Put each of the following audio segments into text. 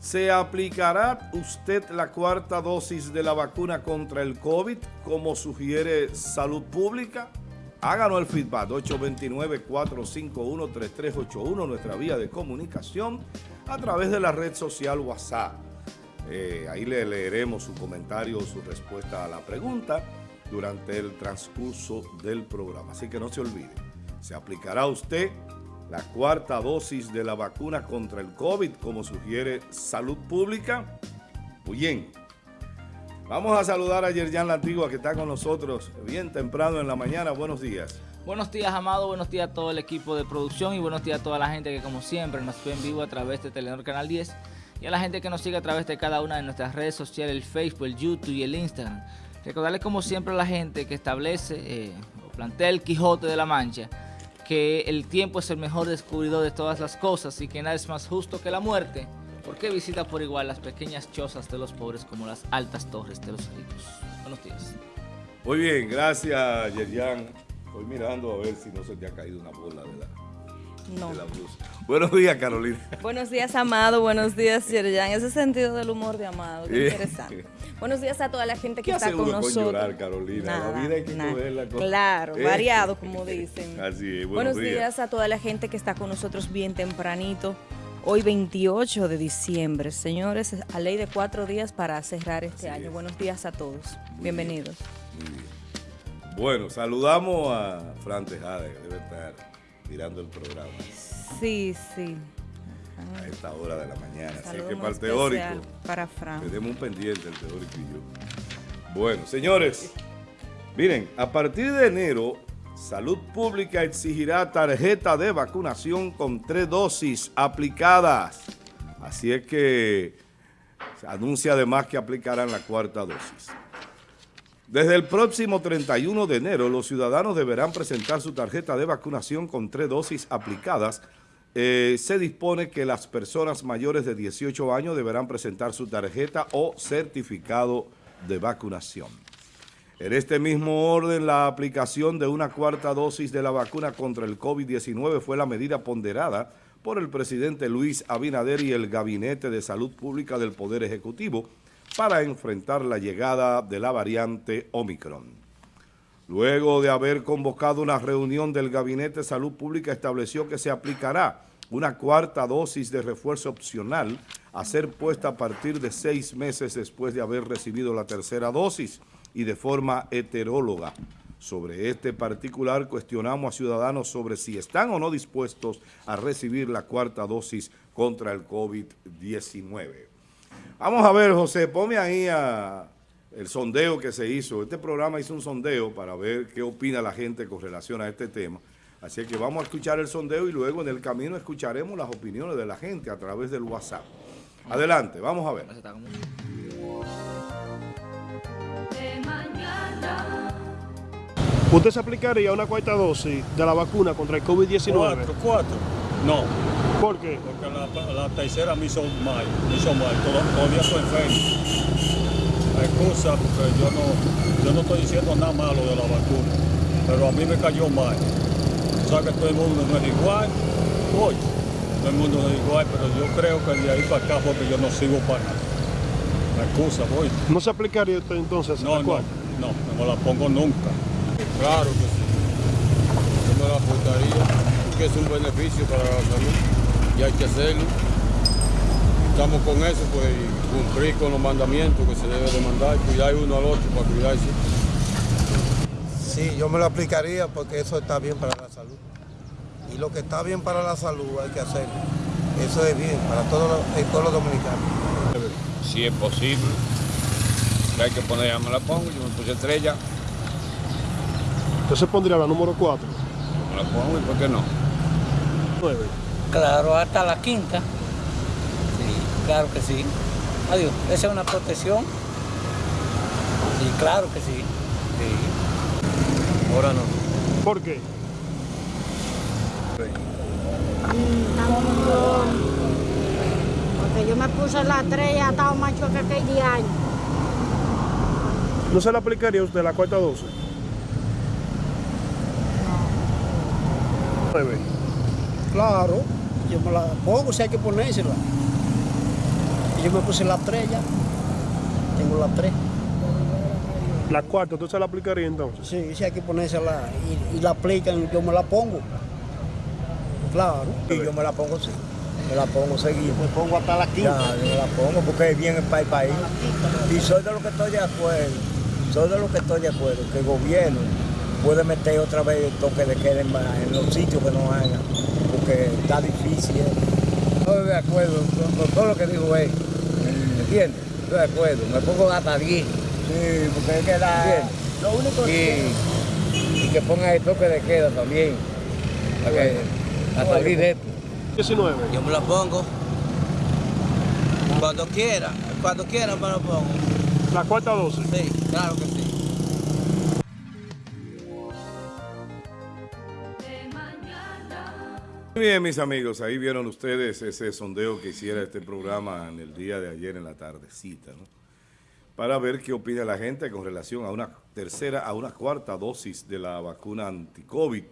¿Se aplicará usted la cuarta dosis de la vacuna contra el COVID como sugiere Salud Pública? Háganos el feedback, 829-451-3381, nuestra vía de comunicación, a través de la red social WhatsApp. Eh, ahí le leeremos su comentario o su respuesta a la pregunta durante el transcurso del programa. Así que no se olvide, se aplicará usted la cuarta dosis de la vacuna contra el COVID, como sugiere Salud Pública. Muy bien. Vamos a saludar a Yerjan Lantigua, que está con nosotros bien temprano en la mañana. Buenos días. Buenos días, Amado. Buenos días a todo el equipo de producción y buenos días a toda la gente que, como siempre, nos ve en vivo a través de Telenor Canal 10 y a la gente que nos sigue a través de cada una de nuestras redes sociales, el Facebook, el YouTube y el Instagram. Recordarles, como siempre, a la gente que establece eh, o plantea el Quijote de la Mancha que el tiempo es el mejor descubridor de todas las cosas y que nada es más justo que la muerte, porque visita por igual las pequeñas chozas de los pobres como las altas torres de los ricos. Buenos días. Muy bien, gracias Yerian. Estoy mirando a ver si no se te ha caído una bola de la, no. Buenos días, Carolina. Buenos días, Amado. Buenos días, Yerjan. Ese sentido del humor de Amado, qué interesante. Buenos días a toda la gente que está con nosotros. llorar, Carolina? la vida hay que cogerla con... Claro, ¿Eh? variado, como dicen. Así es. Buenos, días. a toda la gente que está con nosotros bien tempranito. Hoy 28 de diciembre. Señores, a ley de cuatro días para cerrar este año. Buenos días a todos. Bienvenidos. Muy bien. Bueno, saludamos a Fran Tejada, que debe estar mirando el programa. Sí, sí. A esta hora de la mañana. Así que para el teórico. Para Fran. Tenemos un pendiente el teórico y yo. Bueno, señores, miren, a partir de enero, Salud Pública exigirá tarjeta de vacunación con tres dosis aplicadas. Así es que se anuncia además que aplicarán la cuarta dosis. Desde el próximo 31 de enero, los ciudadanos deberán presentar su tarjeta de vacunación con tres dosis aplicadas. Eh, se dispone que las personas mayores de 18 años deberán presentar su tarjeta o certificado de vacunación. En este mismo orden, la aplicación de una cuarta dosis de la vacuna contra el COVID-19 fue la medida ponderada por el presidente Luis Abinader y el Gabinete de Salud Pública del Poder Ejecutivo, para enfrentar la llegada de la variante Omicron. Luego de haber convocado una reunión del Gabinete de Salud Pública, estableció que se aplicará una cuarta dosis de refuerzo opcional a ser puesta a partir de seis meses después de haber recibido la tercera dosis y de forma heteróloga. Sobre este particular cuestionamos a ciudadanos sobre si están o no dispuestos a recibir la cuarta dosis contra el COVID-19. Vamos a ver, José, ponme ahí a el sondeo que se hizo. Este programa hizo un sondeo para ver qué opina la gente con relación a este tema. Así que vamos a escuchar el sondeo y luego en el camino escucharemos las opiniones de la gente a través del WhatsApp. Adelante, vamos a ver. ¿Usted se aplicaría una cuarta dosis de la vacuna contra el COVID-19? Cuatro, cuatro. No. ¿Por qué? Porque la, tercera me hizo mal, me hizo mal, todavía estoy enfermo. Excusa, porque yo no, yo no estoy diciendo nada malo de la vacuna, pero a mí me cayó mal. O sea que todo el mundo no es igual, hoy, todo el mundo no es igual, pero yo creo que de ahí para acá porque yo no sigo para nada. La excusa, voy. ¿No se aplicaría usted entonces? No, no, no, no me la pongo nunca. Claro que sí. Yo me la apuntaría porque es un beneficio para la salud y hay que hacerlo. Estamos con eso, pues cumplir con los mandamientos que se debe de mandar, cuidar uno al otro para cuidarse. Sí, yo me lo aplicaría porque eso está bien para la salud. Y lo que está bien para la salud hay que hacerlo. Eso es bien para todo el pueblo dominicano. Si es posible, si hay que poner, ya me la pongo, yo me puse estrella. Entonces pondría la número 4. Me la pongo y por qué no. 9. Claro, hasta la quinta. Sí, claro que sí. Adiós, esa es una protección. Sí, claro que sí. Sí. Ahora no. ¿Por qué? Porque yo me puse la 3 y ha estado macho que aquel día. ¿No se le aplicaría a usted la cuarta 12? No. 9. Claro yo me la pongo si hay que ponérsela. Y yo me puse la 3 ya. Tengo la 3. La cuarta, ¿tú se la aplicaría entonces? Sí, sí hay que ponérsela y, y la aplican, yo me la pongo. Claro. Y yo me la pongo sí. Me la pongo seguido. Me pongo hasta la quinta. Ya, yo me la pongo porque es bien para el país. Y soy de lo que estoy de acuerdo. Soy de lo que estoy de acuerdo. Que el gobierno puede meter otra vez el toque de queda en, en los sitios que no hagan. Porque está difícil. ¿eh? Estoy de acuerdo con, con todo lo que dijo él. ¿Me entiendes? Estoy de acuerdo. Me pongo hasta 10. Sí, porque es que la... Lo único y, que... y que ponga el toque de queda también. Para que, a salir de esto. 19. Yo me la pongo. Cuando quiera, cuando quiera me la pongo. La cuarta dosis. Sí, claro que sí. Bien, mis amigos, ahí vieron ustedes ese sondeo que hiciera este programa en el día de ayer en la tardecita, ¿no? Para ver qué opina la gente con relación a una tercera, a una cuarta dosis de la vacuna anti-COVID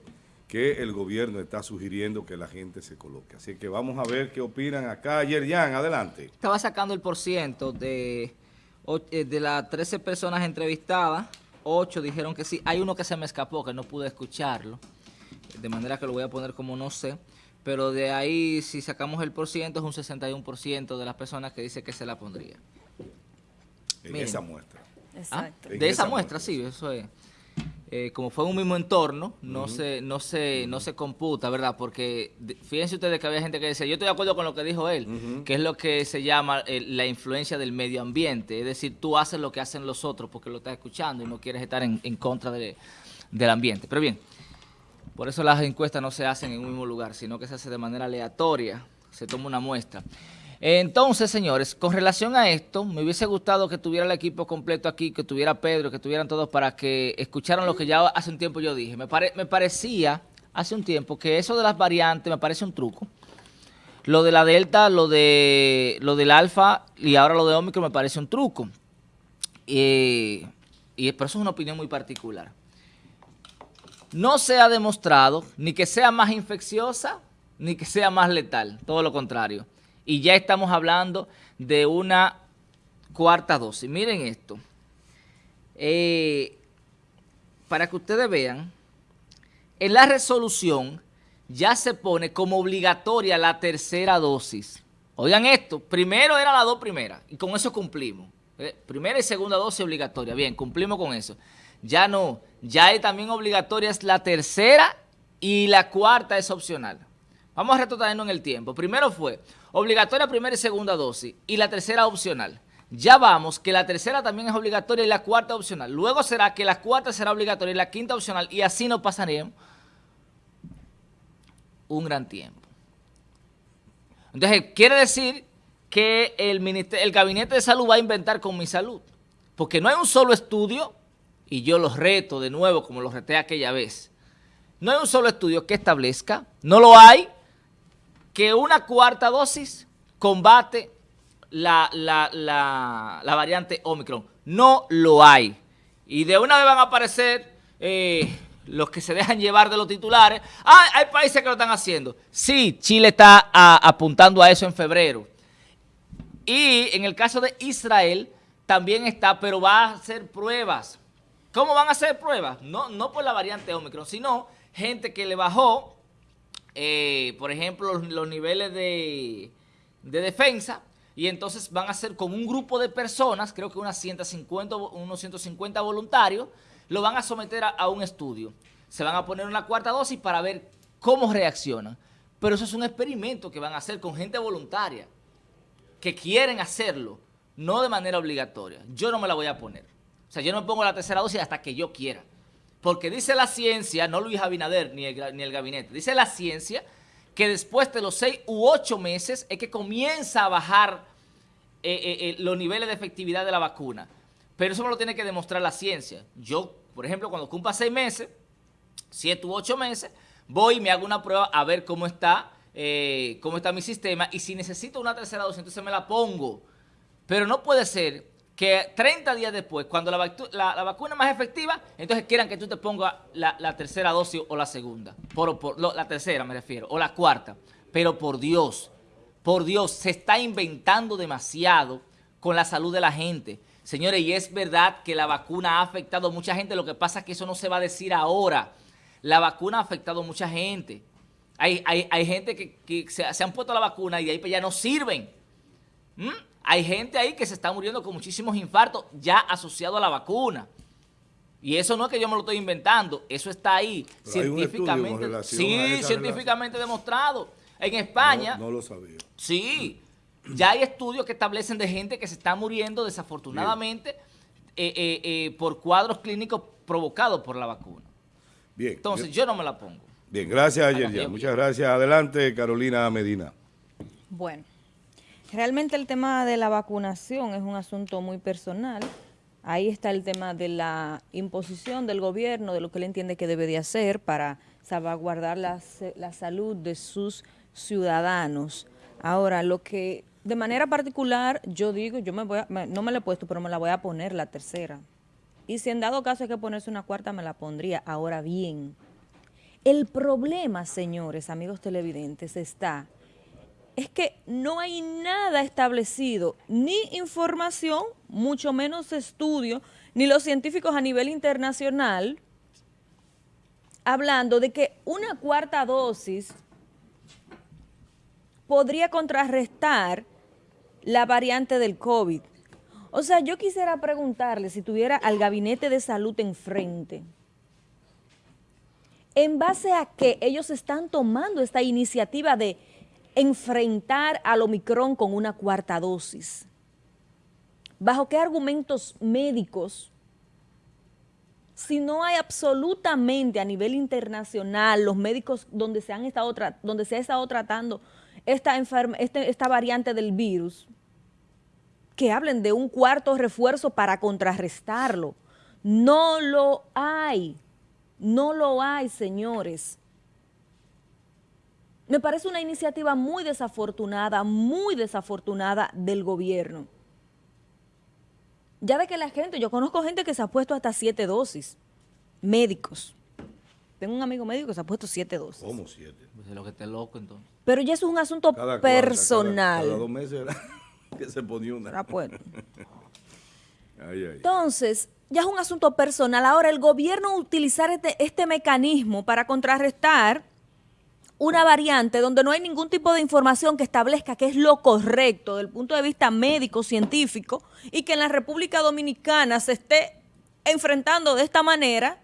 que el gobierno está sugiriendo que la gente se coloque. Así que vamos a ver qué opinan acá. Ayer, Jan, adelante. Estaba sacando el porciento de, eh, de las 13 personas entrevistadas, 8 dijeron que sí. Hay uno que se me escapó, que no pude escucharlo, de manera que lo voy a poner como no sé. Pero de ahí, si sacamos el porciento, es un 61% de las personas que dice que se la pondría. En Miren. esa muestra. Exacto. Ah, En De esa esa muestra, sí, eso es. Eh, como fue un mismo entorno, no se no se no se computa, ¿verdad? Porque fíjense ustedes que había gente que decía, yo estoy de acuerdo con lo que dijo él, que es lo que se llama eh, la influencia del medio ambiente, es decir, tú haces lo que hacen los otros porque lo estás escuchando y no quieres estar en, en contra de- del ambiente. Pero bien, por eso las encuestas no se hacen en un mismo lugar, sino que se hace de manera aleatoria, se toma una muestra. Entonces, señores, con relación a esto, me hubiese gustado que tuviera el equipo completo aquí, que tuviera Pedro, que tuvieran todos para que escucharan lo que ya hace un tiempo yo dije. Me, pare- me parecía hace un tiempo que eso de las variantes me parece un truco. Lo de la Delta, lo de lo del Alfa y ahora lo de Omicron me parece un truco. Eh, y pero eso es una opinión muy particular. No se ha demostrado ni que sea más infecciosa ni que sea más letal, todo lo contrario. Y ya estamos hablando de una cuarta dosis. Miren esto. Eh, para que ustedes vean, en la resolución ya se pone como obligatoria la tercera dosis. Oigan esto, primero eran las dos primeras y con eso cumplimos. Eh, Primera y segunda dosis obligatoria, bien, cumplimos con eso. Ya no, ya es también obligatoria es la tercera y la cuarta es opcional. Vamos a retrotraernos en el tiempo. Primero fue obligatoria primera y segunda dosis y la tercera opcional. Ya vamos que la tercera también es obligatoria y la cuarta opcional. Luego será que la cuarta será obligatoria y la quinta opcional y así nos pasaremos un gran tiempo. Entonces, quiere decir que el, el Gabinete de Salud va a inventar con mi salud. Porque no hay un solo estudio, y yo los reto de nuevo como los reté aquella vez, no hay un solo estudio que establezca, no lo hay, que una cuarta dosis combate la, la- la- la variante Omicron. No lo hay. Y de una vez van a aparecer eh, los que se dejan llevar de los titulares. Ah, hay países que lo están haciendo. Sí, Chile está a- apuntando a eso en febrero. Y en el caso de Israel también está, pero va a hacer pruebas. ¿Cómo van a hacer pruebas? No, no por la variante Omicron, sino gente que le bajó, eh, por ejemplo, los, niveles de, de defensa, y entonces van a hacer con un grupo de personas, creo que unas 150, vo- unos 150 voluntarios, lo van a someter a, a un estudio. Se van a poner una cuarta dosis para ver cómo reaccionan. Pero eso es un experimento que van a hacer con gente voluntaria que quieren hacerlo, no de manera obligatoria. Yo no me la voy a poner. O sea, yo no pongo la tercera dosis hasta que yo quiera. Porque dice la ciencia, no Luis Abinader ni el, ni el gabinete, dice la ciencia que después de los seis u ocho meses es que comienza a bajar eh, eh, eh, los niveles de efectividad de la vacuna. Pero eso me lo tiene que demostrar la ciencia. Yo, por ejemplo, cuando cumpla seis meses, siete u ocho meses, voy y me hago una prueba a ver cómo está, cómo está mi sistema y si necesito una tercera dosis, entonces me la pongo. Pero no puede ser que 30 días después, cuando la, vacu- la- la vacuna es más efectiva, entonces quieran que tú te pongas la, tercera dosis o la segunda. Por, la tercera me refiero, o la cuarta. Pero por Dios, Por Dios, se está inventando demasiado con la salud de la gente. Señores, y es verdad que la vacuna ha afectado a mucha gente, lo que pasa es que eso no se va a decir ahora. La vacuna ha afectado a mucha gente. Hay, hay, hay gente que, se, han puesto la vacuna y de ahí pues ya no sirven. ¿Mm? Hay gente ahí que se está muriendo con muchísimos infartos ya asociado a la vacuna. Y eso no es que yo me lo estoy inventando, eso está ahí Pero hay un estudio con científicamente. relación Sí, científicamente demostrado. En España, No, no lo sabía. sí, ya hay estudios que establecen de gente que se está muriendo desafortunadamente eh, eh, eh, por cuadros clínicos provocados por la vacuna. Bien. Entonces bien. yo no me la pongo. Bien, gracias, Yerjan. Muchas gracias. Adelante, Carolina Medina. Bueno, realmente el tema de la vacunación es un asunto muy personal. Ahí está el tema de la imposición del gobierno, de lo que él entiende que debe de hacer para salvaguardar la, la salud de sus ciudadanos. Ahora, lo que de manera particular yo digo, yo me voy a- me- no me la he puesto, pero me la voy a poner la tercera. Y si en dado caso hay que ponerse una cuarta, me la pondría. Ahora bien, el problema, señores, amigos televidentes, está es que no hay nada establecido, ni información, mucho menos estudio, ni los científicos a nivel internacional, hablando de que una cuarta dosis podría contrarrestar la variante del COVID. O sea, yo quisiera preguntarle si tuviera al gabinete de salud enfrente, ¿en base a qué ellos están tomando esta iniciativa de enfrentar al Omicron con una cuarta dosis? ¿Bajo qué argumentos médicos? Si no hay absolutamente a nivel internacional los médicos donde se han estado donde se ha estado tratando esta este- esta variante del virus, que hablen de un cuarto refuerzo para contrarrestarlo. No lo hay. No lo hay, señores. Me parece una iniciativa muy desafortunada, muy desafortunada del gobierno. Ya de que la gente, yo conozco gente que se ha puesto hasta siete dosis, médicos. Tengo un amigo médico que se ha puesto siete dosis. ¿Cómo siete? Pues es lo que esté loco entonces. Pero ya eso es un asunto Cada cuarta, personal. Cada, cada dos meses era que se ponía una. Ah, bueno. Ay, ay. Entonces, ya es un asunto personal. Ahora, el gobierno utilizar este, este mecanismo para contrarrestar una variante donde no hay ningún tipo de información que establezca qué es lo correcto desde el punto de vista médico, científico, y que en la República Dominicana se esté enfrentando de esta manera,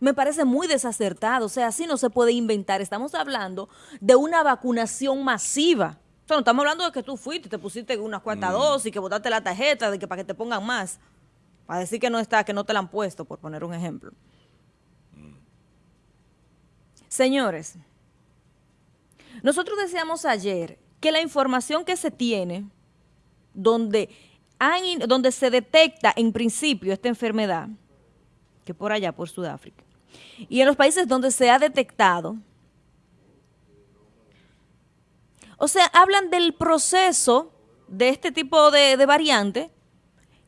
me parece muy desacertado. O sea, así no se puede inventar. Estamos hablando de una vacunación masiva. O sea, no estamos hablando de que tú fuiste, te pusiste unas cuantas dosis, que botaste la tarjeta, de que para que te pongan más. Para decir que no está, que no te la han puesto, por poner un ejemplo. Señores, nosotros decíamos ayer que la información que se tiene, donde, se detecta en principio esta enfermedad, que por allá, por Sudáfrica, y en los países donde se ha detectado, o sea, hablan del proceso de este tipo de, de variante,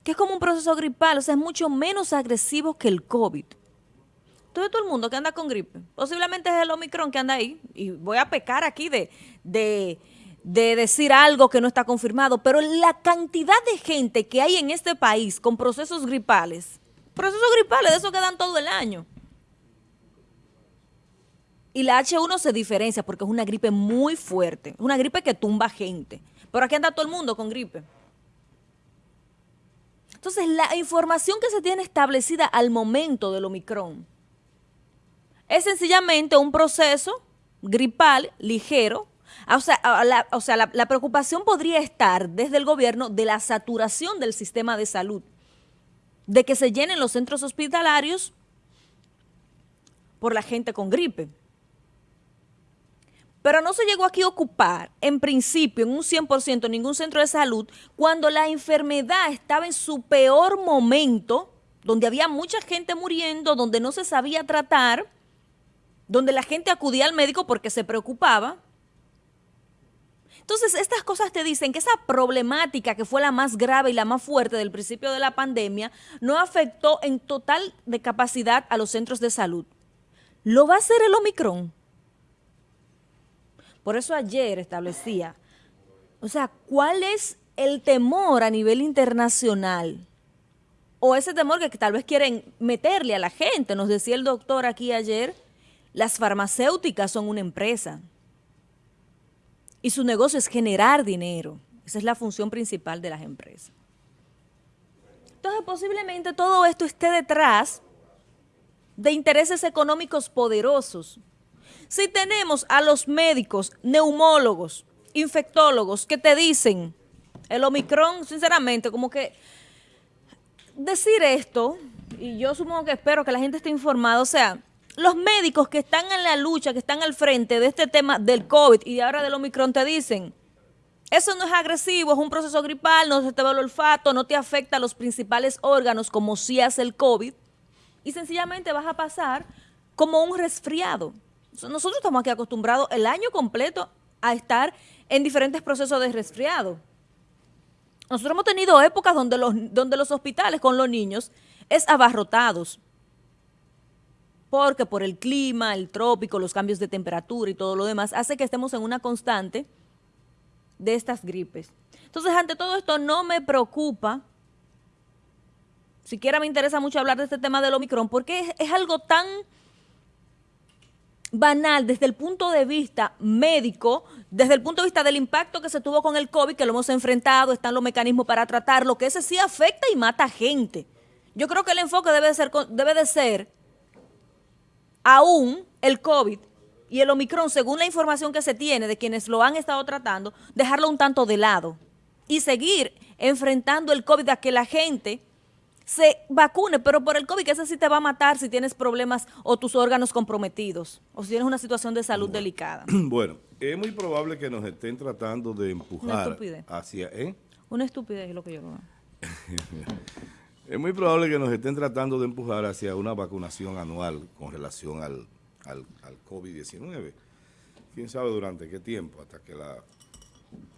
que es como un proceso gripal, o sea, es mucho menos agresivo que el COVID. Todo, todo el mundo que anda con gripe, posiblemente es el Omicron que anda ahí, y voy a pecar aquí de, de, de decir algo que no está confirmado, pero la cantidad de gente que hay en este país con procesos gripales, procesos gripales de esos que dan todo el año, y la H1 se diferencia porque es una gripe muy fuerte, es una gripe que tumba gente. Pero aquí anda todo el mundo con gripe. Entonces, la información que se tiene establecida al momento del Omicron es sencillamente un proceso gripal ligero. O sea, a la, o sea, la, la preocupación podría estar desde el gobierno de la saturación del sistema de salud, de que se llenen los centros hospitalarios por la gente con gripe. Pero no se llegó aquí a ocupar, en principio, en un 100% ningún centro de salud, cuando la enfermedad estaba en su peor momento, donde había mucha gente muriendo, donde no se sabía tratar, donde la gente acudía al médico porque se preocupaba. Entonces, estas cosas te dicen que esa problemática que fue la más grave y la más fuerte del principio de la pandemia no afectó en total de capacidad a los centros de salud. ¿Lo va a hacer el Omicron? Por eso ayer establecía, o sea, ¿cuál es el temor a nivel internacional? O ese temor que, tal vez quieren meterle a la gente. Nos decía el doctor aquí ayer, las farmacéuticas son una empresa y su negocio es generar dinero. Esa es la función principal de las empresas. Entonces, posiblemente todo esto esté detrás de intereses económicos poderosos. Si tenemos a los médicos, neumólogos, infectólogos que te dicen, el Omicron, sinceramente, como que decir esto, y yo supongo que espero que la gente esté informada, o sea, los médicos que están en la lucha, que están al frente de este tema del COVID y ahora del Omicron te dicen, eso no es agresivo, es un proceso gripal, no se te va el olfato, no te afecta a los principales órganos como si hace el COVID y sencillamente vas a pasar como un resfriado. Nosotros estamos aquí acostumbrados el año completo a estar en diferentes procesos de resfriado. Nosotros hemos tenido épocas donde los, donde los hospitales con los niños es abarrotados porque por el clima, el trópico, los cambios de temperatura y todo lo demás, hace que estemos en una constante de estas gripes. Entonces, ante todo esto, no me preocupa, siquiera me interesa mucho hablar de este tema del Omicron, porque es, algo tan banal desde el punto de vista médico, desde el punto de vista del impacto que se tuvo con el COVID, que lo hemos enfrentado, están los mecanismos para tratarlo, que ese sí afecta y mata gente. Yo creo que el enfoque debe de ser, debe de ser aún el COVID y el Omicron, según la información que se tiene de quienes lo han estado tratando, dejarlo un tanto de lado y seguir enfrentando el COVID a que la gente se vacune, pero por el COVID, que ese sí te va a matar si tienes problemas o tus órganos comprometidos o si tienes una situación de salud delicada. Bueno, es muy probable que nos estén tratando de empujar hacia... ¿eh? Una estupidez es lo que yo veo. Es muy probable que nos estén tratando de empujar hacia una vacunación anual con relación al, al, COVID-19. ¿Quién sabe durante qué tiempo? Hasta que la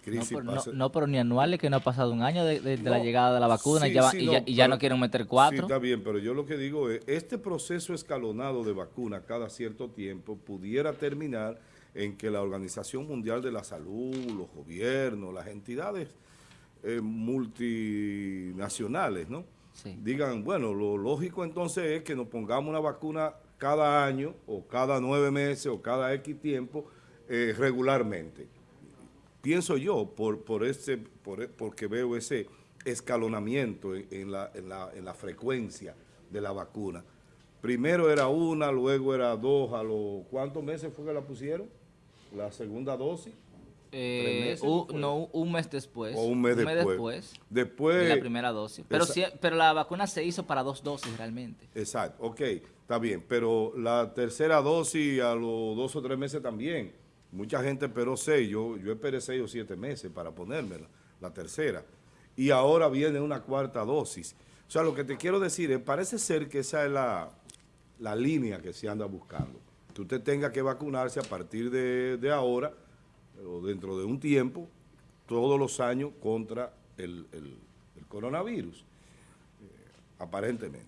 crisis no, pase. No, pero ni anuales, que no ha pasado un año de, la llegada de la vacuna y, ya, y, ya, no quieren meter cuatro. Sí, está bien, pero yo lo que digo es, este proceso escalonado de vacuna cada cierto tiempo pudiera terminar en que la Organización Mundial de la Salud, los gobiernos, las entidades eh, multinacionales, ¿no? Digan, bueno, lo lógico entonces es que nos pongamos una vacuna cada año o cada nueve meses o cada X tiempo eh, regularmente. Pienso yo, por, por ese, por, porque veo ese escalonamiento en, la, en, la, en la frecuencia de la vacuna. Primero era una, luego era dos, a los ¿cuántos meses fue que la pusieron? La segunda dosis. Eh, no, un mes después. O un mes, después. después. de la primera dosis. Pero, pero la vacuna se hizo para dos dosis realmente. Exacto, ok, está bien. Pero la tercera dosis a los dos o tres meses también. Mucha gente esperó seis, yo, yo esperé seis o siete meses para ponérmela, la tercera. Y ahora viene una cuarta dosis. O sea, lo que te quiero decir es, parece ser que esa es la, la línea que se anda buscando. Que usted tenga que vacunarse a partir de, de ahora o dentro de un tiempo, todos los años contra el, coronavirus, eh, aparentemente.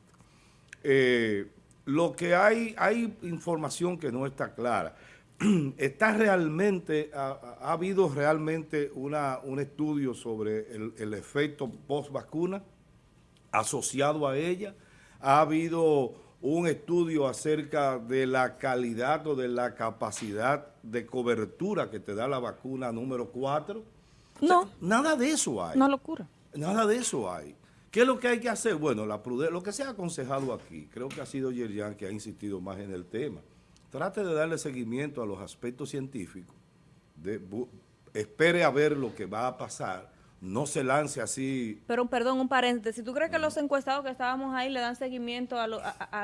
Eh, lo que hay, hay información que no está clara. ¿Está realmente, ha, habido realmente una, un estudio sobre el, el efecto post-vacuna asociado a ella? ¿Ha habido un estudio acerca de la calidad o de la capacidad de cobertura que te da la vacuna número 4? No. nada de eso hay. Una locura. Nada de eso hay. ¿Qué es lo que hay que hacer? Bueno, la lo que se ha aconsejado aquí, creo que ha sido Yerian que ha insistido más en el tema. Trate de darle seguimiento a los aspectos científicos. De, espere a ver lo que va a pasar no se lance así. Pero perdón, un paréntesis, ¿tú crees que los encuestados que estábamos ahí le dan seguimiento a,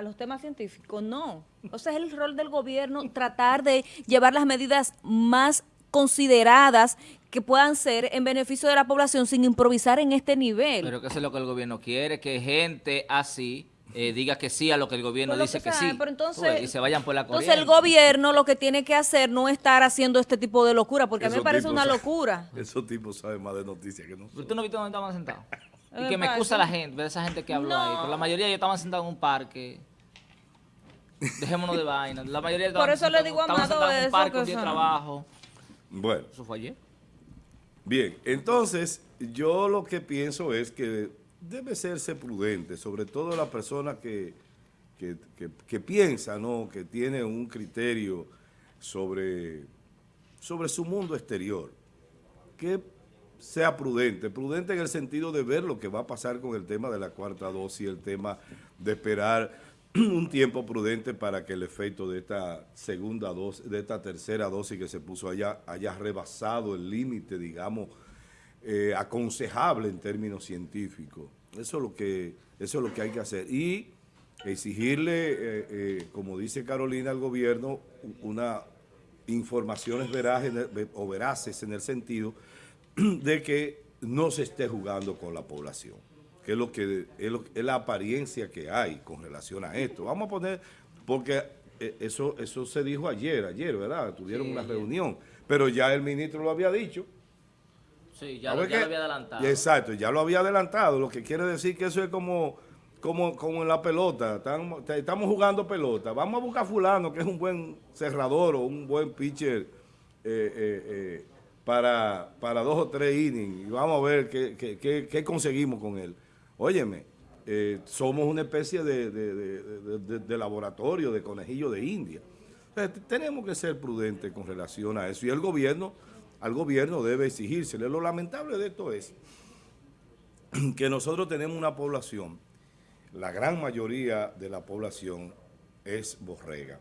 los temas científicos? No. O sea, es el rol del gobierno tratar de llevar las medidas más consideradas que puedan ser en beneficio de la población sin improvisar en este nivel. Pero que eso es lo que el gobierno quiere, que gente así eh, diga que sí a lo que el gobierno dice que, sí. entonces, y se vayan por la corriente. Entonces el gobierno lo que tiene que hacer no estar haciendo este tipo de locura, porque a mí me parece una locura. Esos tipos saben más de noticias que nosotros. ¿Tú no viste dónde estaban sentados? y que me excusa la gente, de esa gente que habló ahí. Pero la mayoría ya estaban sentados en un parque. Dejémonos de vaina. La mayoría Por eso le digo a Amado en un parque, un día de trabajo. Bueno. Eso fue ayer. Bien, entonces yo lo que pienso es que debe serse prudente, sobre todo la persona que, que, que- piensa, ¿no? que tiene un criterio sobre, sobre su mundo exterior, que sea prudente, prudente en el sentido de ver lo que va a pasar con el tema de la cuarta dosis, el tema de esperar un tiempo prudente para que el efecto de esta segunda dosis, de esta tercera dosis que se puso allá, haya rebasado el límite, digamos, eh, aconsejable en términos científicos. Eso es lo que, eso es lo que hay que hacer. Y exigirle, eh, eh, como dice Carolina, al gobierno una informaciones veraces o veraces en el sentido de que no se esté jugando con la población, que es lo que es, lo- es la apariencia que hay con relación a esto. Vamos a poner, porque eh, eso, eso se dijo ayer, ayer, ¿verdad? Tuvieron Sí, una ayer. reunión, pero ya el ministro lo había dicho. Sí, ya, lo, ya había adelantado. Exacto, ya lo había adelantado, lo que quiere decir que eso es como, como, como en la pelota, estamos, jugando pelota, vamos a buscar a fulano que es un buen cerrador o un buen pitcher eh, eh, eh, para, para dos o tres innings y vamos a ver qué, qué- qué- qué conseguimos con él. Óyeme, somos una especie de, de- de- laboratorio, de conejillo de India. O sea, tenemos que ser prudentes con relación a eso y el gobierno, al gobierno debe exigírsele. Lo lamentable de esto es que nosotros tenemos una población, la gran mayoría de la población es borrega.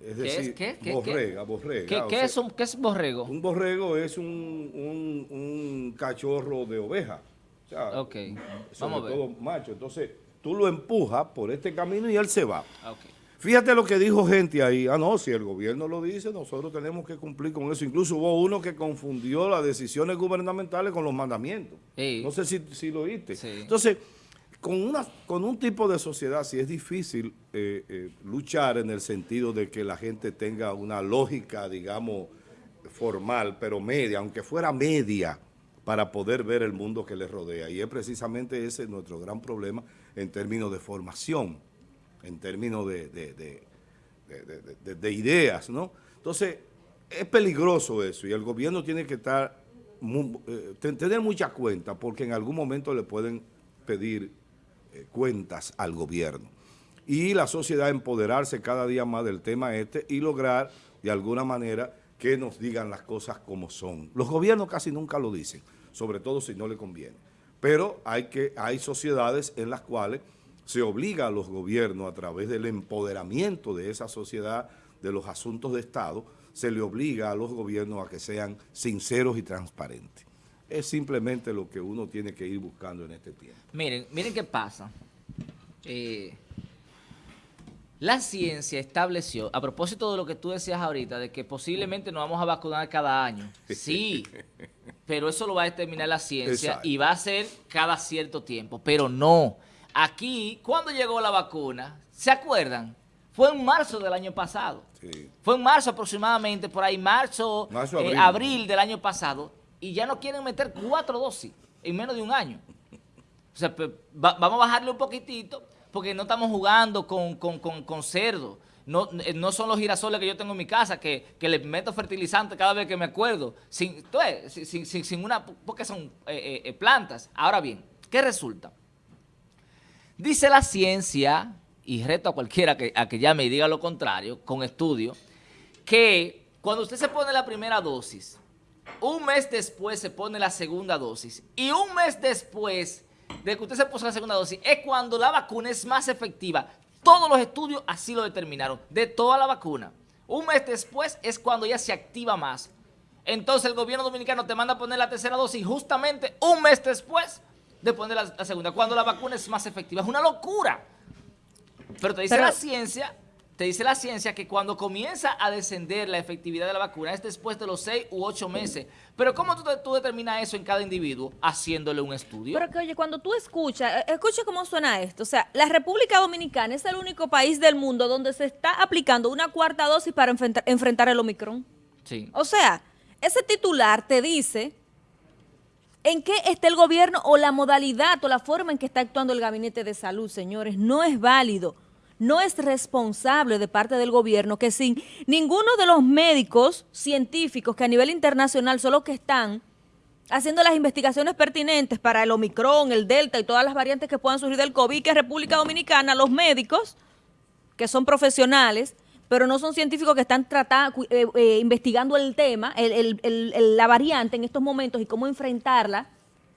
Es ¿Qué decir, es? ¿Qué? ¿Qué? borrega, borrega. ¿Qué, o qué sea, es un, ¿Qué es borrego? un borrego es un, un- un cachorro de oveja. O sea, Ok, sobre vamos a ver. todo macho. Entonces, tú lo empujas por este camino y él se va. Ah, ok. Fíjate lo que dijo gente ahí. Ah, no, si el gobierno lo dice, nosotros tenemos que cumplir con eso. Incluso hubo uno que confundió las decisiones gubernamentales con los mandamientos. Sí. No sé si, si lo oíste. Sí. Entonces, con, una, con un tipo de sociedad, sí es difícil eh, eh, luchar en el sentido de que la gente tenga una lógica, digamos, formal, pero media, aunque fuera media, para poder ver el mundo que les rodea. Y es precisamente ese nuestro gran problema en términos de formación, en términos de, de- de- de- de- de- de ideas, ¿no? Entonces, es peligroso eso y el gobierno tiene que estar, eh, ten- tener mucha cuenta porque en algún momento le pueden pedir eh, cuentas al gobierno. Y la sociedad empoderarse cada día más del tema este y lograr de alguna manera que nos digan las cosas como son. Los gobiernos casi nunca lo dicen, sobre todo si no le conviene. Pero hay, que, hay sociedades en las cuales se obliga a los gobiernos a través del empoderamiento de esa sociedad, de los asuntos de Estado, se le obliga a los gobiernos a que sean sinceros y transparentes. Es simplemente lo que uno tiene que ir buscando en este tiempo. Miren, miren qué pasa. Eh, la ciencia estableció, a propósito de lo que tú decías ahorita, de que posiblemente nos vamos a vacunar cada año. Sí, pero eso lo va a determinar la ciencia Exacto. y va a ser cada cierto tiempo. Pero no. Aquí, cuando llegó la vacuna, ¿se acuerdan? Fue en marzo del año pasado. Sí. Fue en marzo aproximadamente, por ahí, marzo, Marzo, eh, abril. del año pasado, y ya no quieren meter cuatro dosis en menos de un año. O sea, pues, va- vamos a bajarle un poquitito, porque no estamos jugando con, con, con, con cerdo. No, eh, no son los girasoles que yo tengo en mi casa, que, que le meto fertilizante cada vez que me acuerdo, sin, sin, sin- sin- una, porque son eh, plantas. Ahora bien, ¿qué resulta? Dice la ciencia, y reto a cualquiera que, a que llame y diga lo contrario, con estudio, que cuando usted se pone la primera dosis, un mes después se pone la segunda dosis, y un mes después de que usted se puso la segunda dosis, es cuando la vacuna es más efectiva. Todos los estudios así lo determinaron, de toda la vacuna. Un mes después es cuando ya se activa más. Entonces el gobierno dominicano te manda a poner la tercera dosis justamente un mes después de poner la, la segunda, cuando la vacuna es más efectiva. Es una locura. Pero te dice Pero- la ciencia, te dice la ciencia que cuando comienza a descender la efectividad de la vacuna es después de los seis u ocho meses. Pero ¿cómo tú, tú determinas eso en cada individuo? Haciéndole un estudio. Pero que oye, cuando tú escuchas, eh, escucha cómo suena esto. O sea, la República Dominicana es el único país del mundo donde se está aplicando una cuarta dosis para enfrentar, enfrentar el Omicron. sí. O sea, ese titular te dice en qué está el gobierno o la modalidad o la forma en que está actuando el gabinete de salud, señores. No es válido. no es responsable de parte del gobierno que sin ninguno de los médicos científicos que a nivel internacional son los que están haciendo las investigaciones pertinentes para el Omicron, el Delta y todas las variantes que puedan surgir del COVID, que es República Dominicana, los médicos, que son profesionales, pero no son científicos que están tratando, eh, eh, investigando el tema, el- el- el- el- la variante en estos momentos y cómo enfrentarla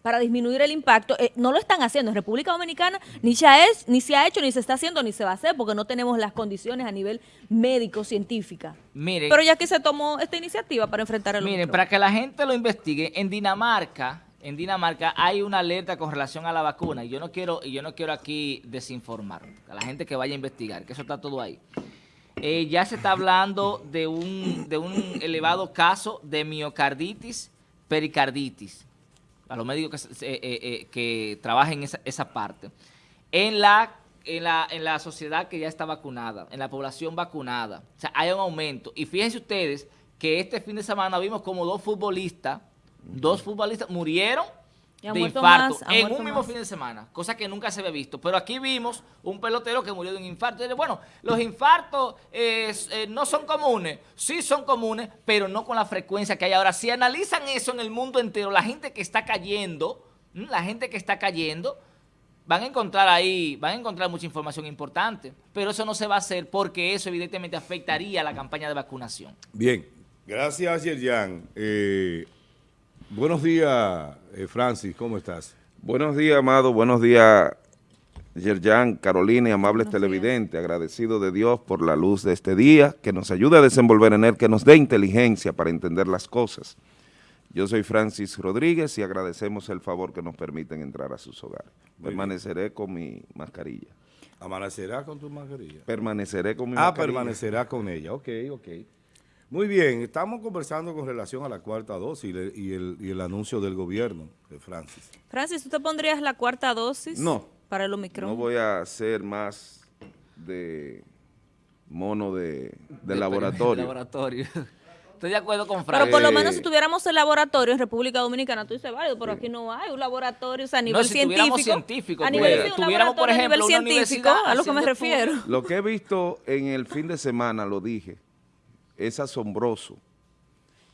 para disminuir el impacto, eh, no lo están haciendo. En República Dominicana ni se, ha es- ni se ha hecho, ni se está haciendo, ni se va a hacer, porque no tenemos las condiciones a nivel médico-científica. Miren, Pero ya que se tomó esta iniciativa para enfrentar el Miren, Omicron. para que la gente lo investigue, en Dinamarca, en Dinamarca hay una alerta con relación a la vacuna y yo no quiero y yo no quiero aquí desinformar a la gente que vaya a investigar, que eso está todo ahí. Eh, ya se está hablando de un de un elevado caso de miocarditis, pericarditis. A los médicos que, se- eh, eh, que trabajen en esa, esa parte. En la en la, en la sociedad que ya está vacunada, en la población vacunada. O sea, hay un aumento. Y fíjense ustedes que este fin de semana vimos como dos futbolistas, dos futbolistas murieron Y de infarto más, en un mismo más. fin de semana, cosa que nunca se había visto. Pero aquí vimos un pelotero que murió de un infarto. Bueno, los infartos eh, eh, no son comunes, sí son comunes, pero no con la frecuencia que hay ahora. Si analizan eso en el mundo entero, la gente que está cayendo, la gente que está cayendo, van a encontrar ahí, van a encontrar mucha información importante, pero eso no se va a hacer porque eso evidentemente afectaría la campaña de vacunación. Bien, gracias Yerjan. Eh, buenos días, eh, Francis, ¿cómo estás? Buenos días, Amado. Buenos días, Yerjan, Carolina y amables televidentes. Agradecido de Dios por la luz de este día, que nos ayude a desenvolver en él, que nos dé inteligencia para entender las cosas. Yo soy Francis Rodríguez y agradecemos el favor que nos permiten entrar a sus hogares. Muy bien. Permaneceré con mi mascarilla. ¿Amanecerá con tu mascarilla? Permaneceré con mi Ah, mascarilla. permanecerá con ella, ok, ok. Muy bien, estamos conversando con relación a la cuarta dosis y, le- y el, y el anuncio del gobierno de Francis. Francis, ¿tú te pondrías la cuarta dosis No. para el Omicron? No voy a ser más de mono de, de De- laboratorio. laboratorio. Estoy de acuerdo con Frank. Pero por lo menos si tuviéramos el laboratorio en República Dominicana, tú dices válido, pero aquí no hay un laboratorio, o sea, a nivel si tuviéramos científico. científicos, a nivel, sí, un tuviéramos, por laboratorio a ejemplo, nivel científico, a lo que me refiero. Lo que he visto en el fin de semana, lo dije, es asombroso.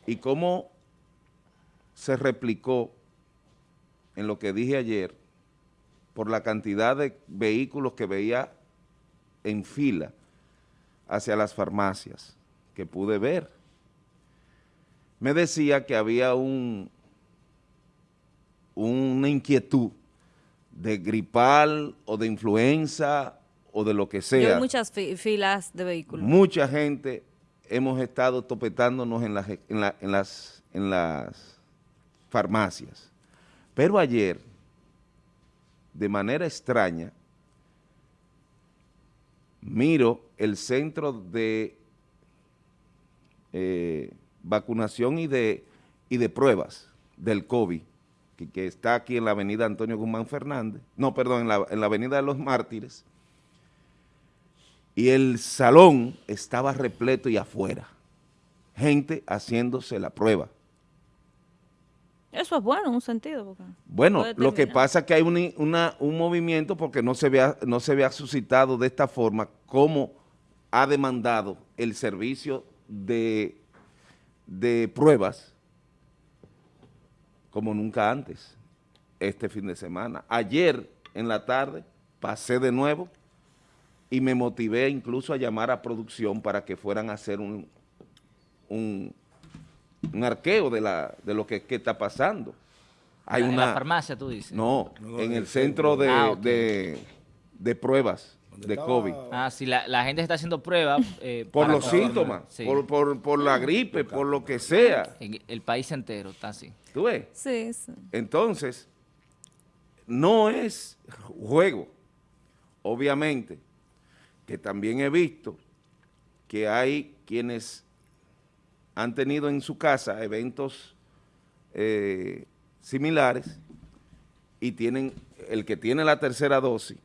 Y cómo se replicó en lo que dije ayer por la cantidad de vehículos que veía en fila hacia las farmacias que pude ver. Me decía que había un, una inquietud de gripal o de influenza o de lo que sea. hay muchas fi- filas de vehículos. Mucha gente hemos estado topetándonos en las, en la- en las, en las farmacias. Pero ayer, de manera extraña, miro el centro de eh, vacunación y de, y de pruebas del COVID, que, que está aquí en la avenida Antonio Guzmán Fernández, no, perdón, en la, en la avenida de los Mártires, y el salón estaba repleto y afuera, gente haciéndose la prueba. Eso es bueno en un sentido. Bueno, lo que pasa es que hay un, una- un movimiento porque no se, vea, no se vea suscitado de esta forma como ha demandado el servicio de, de pruebas como nunca antes, este fin de semana. Ayer en la tarde pasé de nuevo y me motivé incluso a llamar a producción para que fueran a hacer un, un, un arqueo de, la, de lo que, que está pasando. Hay En una, la farmacia, tú dices. No, en el centro de, Ah, de, de pruebas de COVID. Ah, sí, la, la gente está haciendo pruebas. eh, Por los síntomas, Sí. por, por, por la gripe, por lo que sea. En el país entero está así. ¿Tú ves? Sí, sí. Entonces, no es juego. Obviamente, que también he visto que hay quienes han tenido en su casa eventos eh, similares y tienen, el que tiene la tercera dosis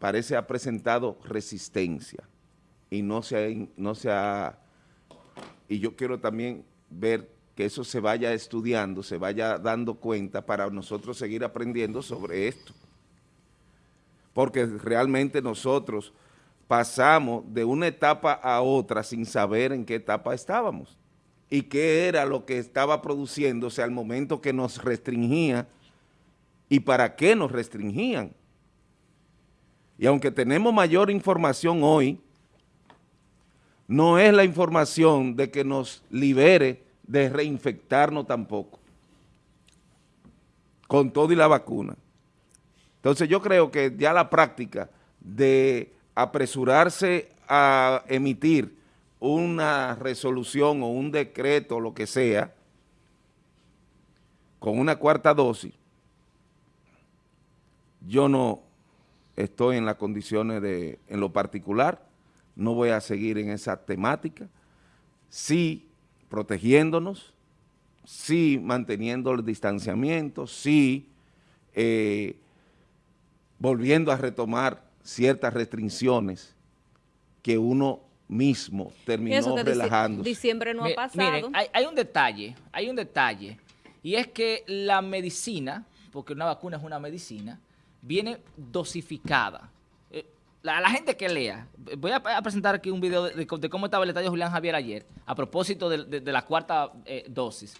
parece ha presentado resistencia y no se ha, no se ha y yo quiero también ver que eso se vaya estudiando, se vaya dando cuenta para nosotros seguir aprendiendo sobre esto. Porque realmente nosotros pasamos de una etapa a otra sin saber en qué etapa estábamos y qué era lo que estaba produciéndose al momento que nos restringía y para qué nos restringían. Y aunque tenemos mayor información hoy, no es la información de que nos libere de reinfectarnos tampoco, con todo y la vacuna. Entonces yo creo que ya la práctica de apresurarse a emitir una resolución o un decreto, lo que sea, con una cuarta dosis, yo no estoy en las condiciones de, en lo particular, no voy a seguir en esa temática, sí protegiéndonos, sí manteniendo el distanciamiento, sí eh, volviendo a retomar ciertas restricciones que uno mismo terminó relajándose. Diciembre no ha pasado. Miren, hay, hay un detalle, hay un detalle, y es que la medicina, porque una vacuna es una medicina, viene dosificada. Eh, La, la gente que lea, voy a, a presentar aquí un video de, de cómo estaba el estadio Julián Javier ayer, a propósito de, de- de la cuarta eh, dosis.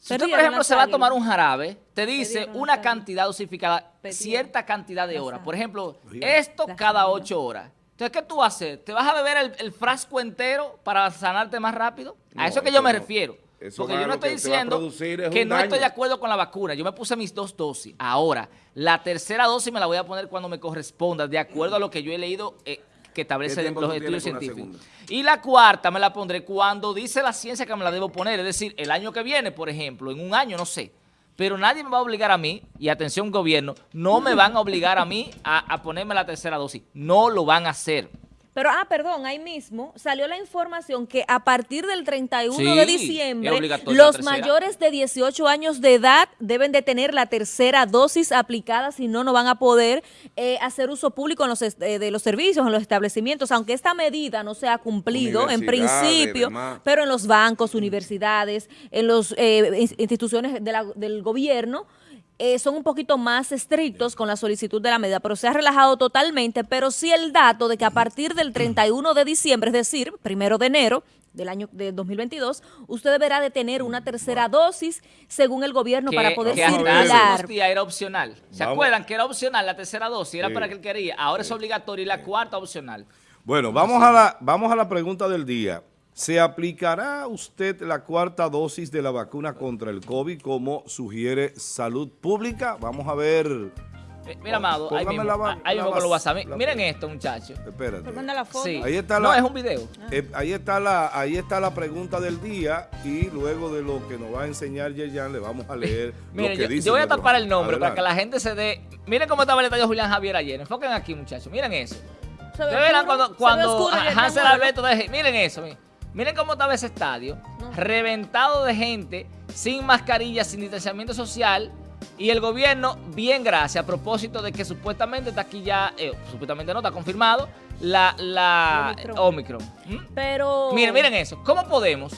Si usted, por ejemplo, se va a tomar un jarabe, te dice una cantidad dosificada, cierta cantidad de horas. Por ejemplo, esto cada ocho horas. Entonces, ¿qué tú vas a hacer? ¿Te vas a beber el, el frasco entero para sanarte más rápido? A No, eso es que yo me no. refiero. Eso Porque yo no estoy diciendo producir es que no estoy de acuerdo con la vacuna. Yo me puse mis dos dosis. Ahora, la tercera dosis me la voy a poner cuando me corresponda, de acuerdo a lo que yo he leído eh, que establece ¿Qué tiempo los estudios científicos. Y la cuarta me la pondré cuando dice la ciencia que me la debo poner, es decir, el año que viene, por ejemplo, en un año, no sé. Pero nadie me va a obligar a mí, y atención gobierno, no me van a obligar a mí a, a ponerme la tercera dosis. No lo van a hacer. Pero, ah, perdón, ahí mismo salió la información que a partir del 31 Sí, de diciembre, los mayores de 18 años de edad deben de tener la tercera dosis aplicada, si no, no van a poder eh, hacer uso público en los, eh, de los servicios, en los establecimientos, aunque esta medida no se ha cumplido en principio, demás. pero en los bancos, universidades, en las instituciones de la- del gobierno, eh, son un poquito más estrictos con la solicitud de la medida, pero se ha relajado totalmente, pero sí el dato de que a partir del 31 de diciembre, es decir, primero de enero del año de 2022, usted deberá de tener una tercera dosis según el gobierno para poder que hasta circular. días era opcional. ¿Se Vamos. acuerdan que era opcional la tercera dosis? Era Sí. para que él quería. Ahora es obligatorio y la cuarta opcional. Bueno, vamos a, la, vamos a la pregunta del día. ¿Se aplicará usted la cuarta dosis de la vacuna contra el COVID como sugiere Salud Pública? Vamos a ver. Eh, Mira, Amado, ahí Póngame mismo, la ahí la mismo con los vas- WhatsApp. la- Miren esto, muchachos. Espérate. Manda la foto. Sí. Ahí está no, es un video. Eh, ahí, está la, ahí está la pregunta del día y luego de lo que nos va a enseñar Yeyan le vamos a leer Miren, lo que yo, dice yo voy a tapar el nombre para que la gente se dé... Miren cómo estaba el estadio Julián Javier ayer. Enfoquen aquí, muchachos. Miren eso. Se ve oscuro, cuando, se ve cuando oscuro, Hansel. Alberto deje... Miren eso. Miren, Miren cómo estaba ese estadio. Reventado de gente, sin mascarilla, sin distanciamiento social. Y el gobierno, bien gracias, a propósito de que supuestamente está aquí ya, eh, supuestamente no, está confirmado, la, la Omicron. Omicron. ¿Mm? Pero... Miren, miren eso. ¿Cómo podemos?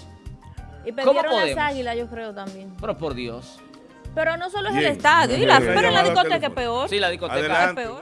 Y ¿cómo perdieron las podemos? águilas, yo creo también. Pero por Dios. Pero no solo es Bien. el estadio, y la- Bien. pero en la discoteca es peor. Sí, la discoteca Adelante. es peor.